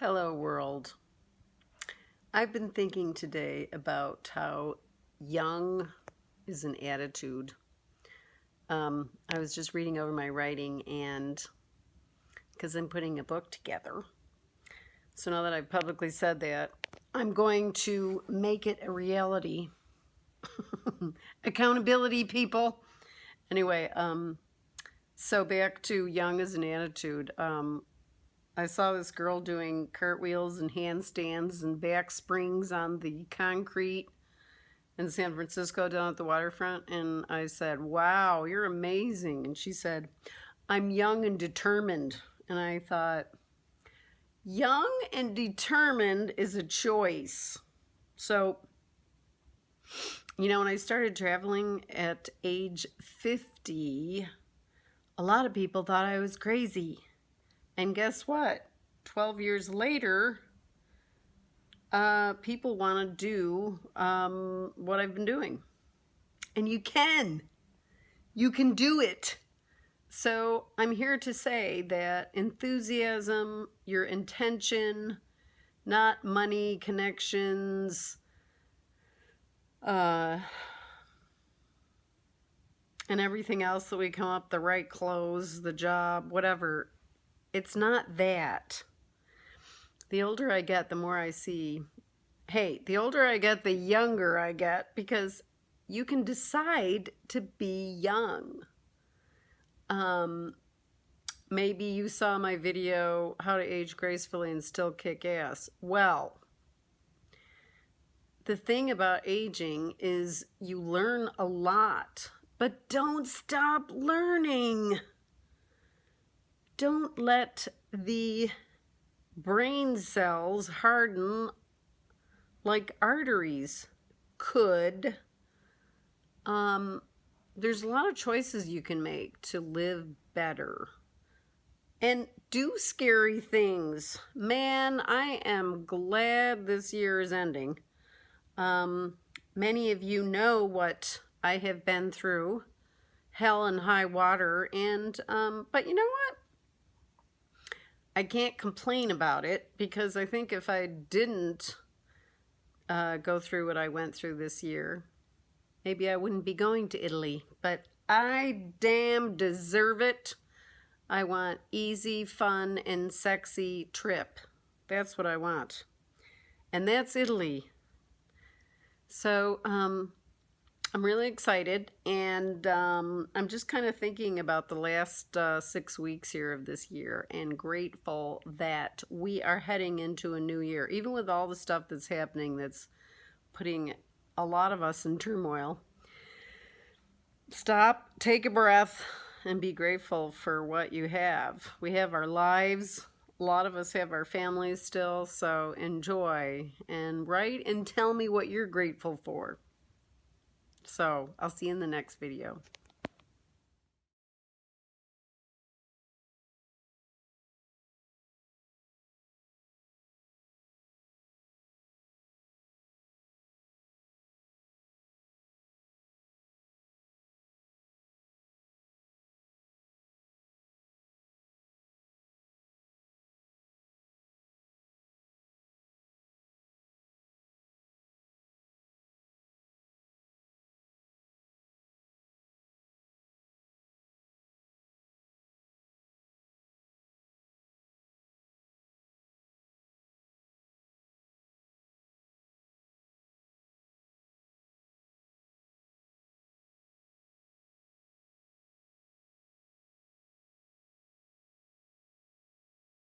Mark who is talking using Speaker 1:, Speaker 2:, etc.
Speaker 1: Hello, world. I've been thinking today about how young is an attitude. Um, I was just reading over my writing and because I'm putting a book together. So now that I've publicly said that, I'm going to make it a reality. Accountability, people. Anyway, um, so back to young as an attitude. Um, I saw this girl doing cartwheels and handstands and back springs on the concrete in San Francisco down at the waterfront. And I said, wow, you're amazing. And she said, I'm young and determined. And I thought, young and determined is a choice. So, you know, when I started traveling at age 50, a lot of people thought I was crazy. And guess what? 12 years later, uh, people want to do um, what I've been doing. And you can. You can do it. So I'm here to say that enthusiasm, your intention, not money, connections, uh, and everything else that we come up, the right clothes, the job, whatever, it's not that. The older I get, the more I see, hey, the older I get, the younger I get because you can decide to be young. Um, maybe you saw my video, How to Age Gracefully and Still Kick Ass. Well, the thing about aging is you learn a lot, but don't stop learning don't let the brain cells harden like arteries could. Um, there's a lot of choices you can make to live better and do scary things. Man, I am glad this year is ending. Um, many of you know what I have been through, hell and high water, and, um, but you know what? I can't complain about it because I think if I didn't uh, go through what I went through this year, maybe I wouldn't be going to Italy. But I damn deserve it. I want easy, fun, and sexy trip. That's what I want. And that's Italy. So, um, I'm really excited, and um, I'm just kind of thinking about the last uh, six weeks here of this year and grateful that we are heading into a new year, even with all the stuff that's happening that's putting a lot of us in turmoil. Stop, take a breath, and be grateful for what you have. We have our lives. A lot of us have our families still, so enjoy and write and tell me what you're grateful for. So I'll see you in the next video.